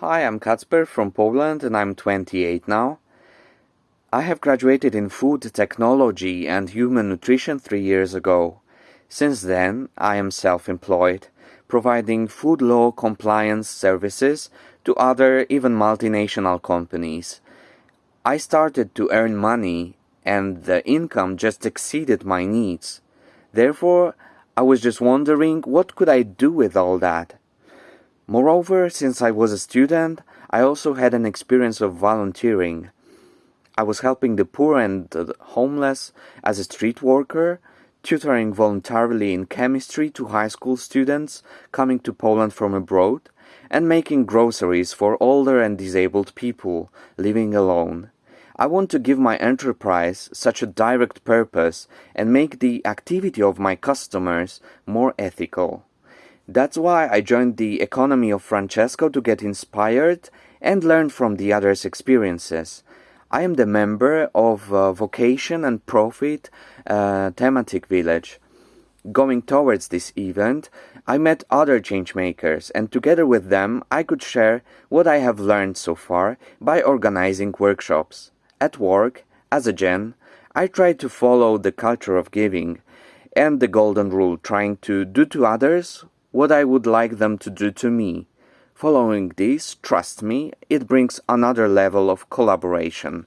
Hi, I'm Kacper from Poland and I'm 28 now. I have graduated in food technology and human nutrition three years ago. Since then, I am self-employed, providing food law compliance services to other, even multinational companies. I started to earn money and the income just exceeded my needs. Therefore, I was just wondering what could I do with all that. Moreover, since I was a student, I also had an experience of volunteering. I was helping the poor and the homeless as a street worker, tutoring voluntarily in chemistry to high school students coming to Poland from abroad, and making groceries for older and disabled people living alone. I want to give my enterprise such a direct purpose and make the activity of my customers more ethical. That's why I joined the economy of Francesco to get inspired and learn from the others' experiences. I am the member of uh, Vocation and Profit uh, Thematic Village. Going towards this event, I met other changemakers and together with them I could share what I have learned so far by organizing workshops. At work, as a Gen, I try to follow the culture of giving and the golden rule trying to do to others what I would like them to do to me. Following this, trust me, it brings another level of collaboration.